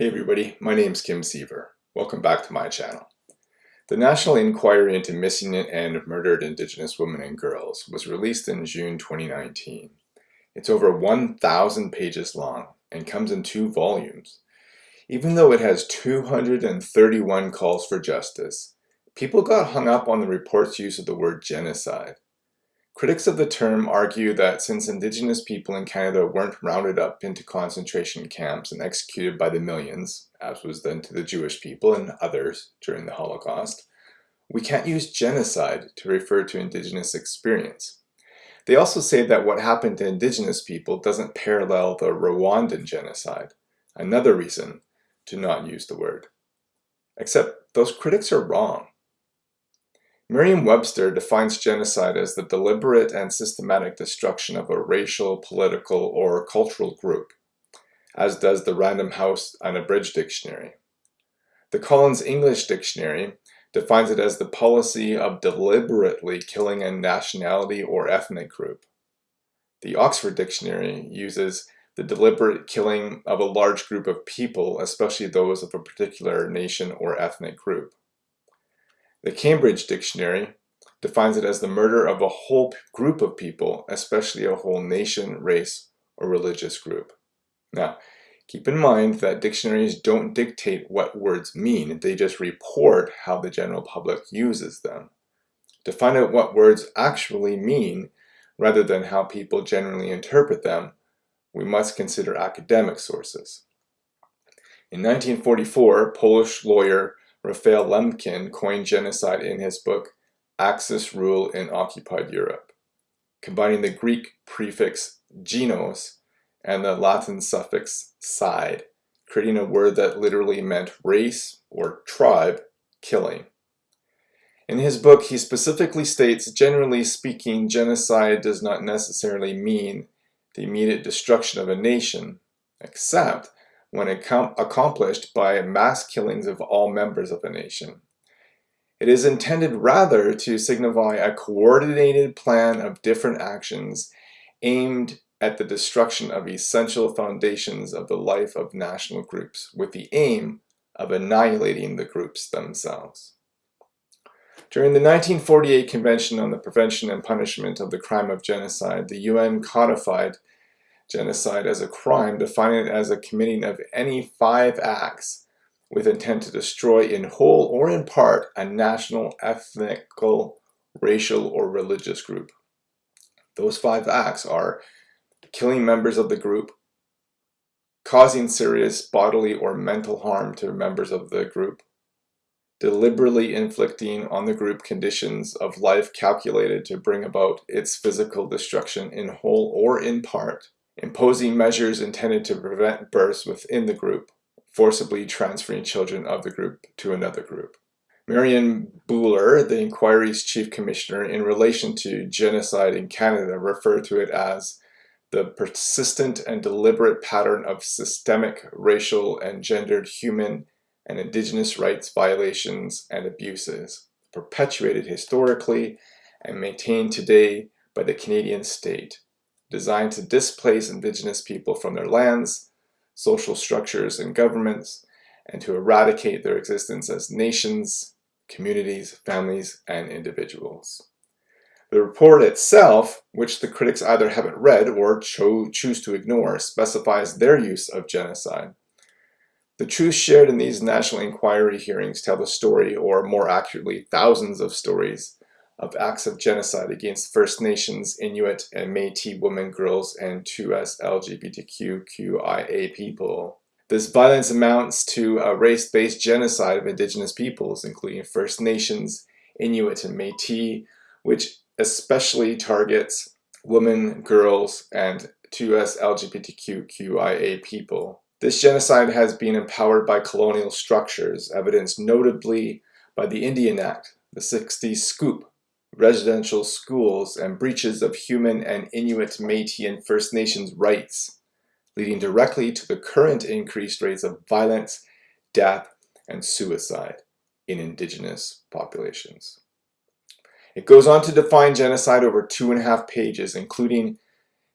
Hey everybody, my name is Kim Seaver. Welcome back to my channel. The National Inquiry into Missing and Murdered Indigenous Women and Girls was released in June 2019. It's over 1,000 pages long and comes in two volumes. Even though it has 231 calls for justice, people got hung up on the report's use of the word genocide. Critics of the term argue that since Indigenous people in Canada weren't rounded up into concentration camps and executed by the millions, as was done to the Jewish people and others during the Holocaust, we can't use genocide to refer to Indigenous experience. They also say that what happened to Indigenous people doesn't parallel the Rwandan genocide, another reason to not use the word. Except those critics are wrong. Merriam-Webster defines genocide as the deliberate and systematic destruction of a racial, political, or cultural group, as does the Random House Unabridged Dictionary. The Collins English Dictionary defines it as the policy of deliberately killing a nationality or ethnic group. The Oxford Dictionary uses the deliberate killing of a large group of people, especially those of a particular nation or ethnic group. The Cambridge Dictionary defines it as the murder of a whole group of people, especially a whole nation, race, or religious group. Now, keep in mind that dictionaries don't dictate what words mean, they just report how the general public uses them. To find out what words actually mean, rather than how people generally interpret them, we must consider academic sources. In 1944, Polish lawyer Raphael Lemkin coined genocide in his book Axis Rule in Occupied Europe, combining the Greek prefix genos and the Latin suffix "cide," creating a word that literally meant race or tribe killing. In his book, he specifically states, generally speaking, genocide does not necessarily mean the immediate destruction of a nation, except when accomplished by mass killings of all members of a nation. It is intended rather to signify a coordinated plan of different actions aimed at the destruction of essential foundations of the life of national groups with the aim of annihilating the groups themselves. During the 1948 Convention on the Prevention and Punishment of the Crime of Genocide, the UN codified genocide as a crime, defining it as a committing of any five acts with intent to destroy in whole or in part a national, ethnical, racial, or religious group. Those five acts are killing members of the group, causing serious bodily or mental harm to members of the group, deliberately inflicting on the group conditions of life calculated to bring about its physical destruction in whole or in part, imposing measures intended to prevent births within the group, forcibly transferring children of the group to another group. Marion Buller, the inquiry's chief commissioner, in relation to genocide in Canada, referred to it as the persistent and deliberate pattern of systemic racial and gendered human and indigenous rights violations and abuses, perpetuated historically and maintained today by the Canadian state designed to displace indigenous people from their lands, social structures and governments, and to eradicate their existence as nations, communities, families, and individuals. The report itself, which the critics either haven't read or cho choose to ignore, specifies their use of genocide. The truths shared in these National Inquiry hearings tell the story, or more accurately, thousands of stories, of acts of genocide against First Nations, Inuit, and Métis women, girls, and 2S LGBTQIA people. This violence amounts to a race-based genocide of indigenous peoples, including First Nations, Inuit, and Métis, which especially targets women, girls, and 2S LGBTQIA people. This genocide has been empowered by colonial structures, evidenced notably by the Indian Act, the 60s Scoop, residential schools, and breaches of human and Inuit, Métis, and First Nations rights, leading directly to the current increased rates of violence, death, and suicide in Indigenous populations. It goes on to define genocide over two and a half pages, including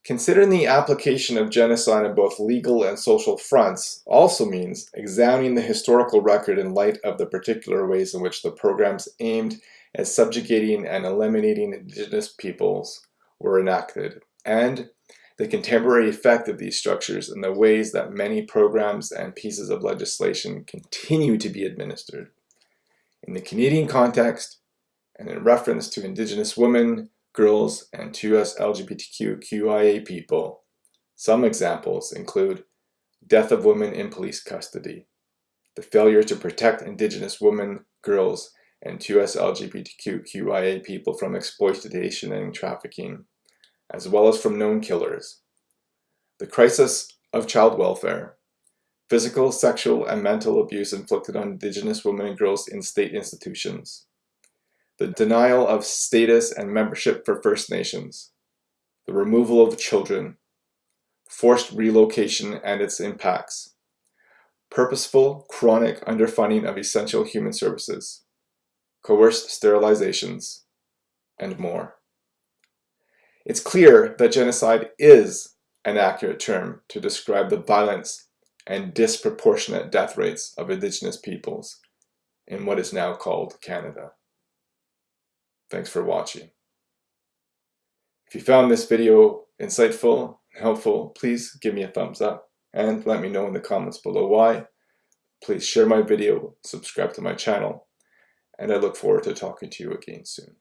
Considering the application of genocide on both legal and social fronts also means examining the historical record in light of the particular ways in which the programs aimed at subjugating and eliminating indigenous peoples were enacted, and the contemporary effect of these structures and the ways that many programs and pieces of legislation continue to be administered. In the Canadian context, and in reference to Indigenous women, girls, and 2S LGBTQIA people, some examples include death of women in police custody, the failure to protect Indigenous women, girls, and 2S LGBTQIA people from exploitation and trafficking, as well as from known killers. The crisis of child welfare, physical, sexual, and mental abuse inflicted on Indigenous women and girls in state institutions, the denial of status and membership for First Nations, the removal of children, forced relocation and its impacts, purposeful, chronic underfunding of essential human services, coerced sterilizations, and more. It's clear that genocide is an accurate term to describe the violence and disproportionate death rates of Indigenous peoples in what is now called Canada. Thanks for watching. If you found this video insightful and helpful, please give me a thumbs up and let me know in the comments below why. Please share my video, subscribe to my channel, and I look forward to talking to you again soon.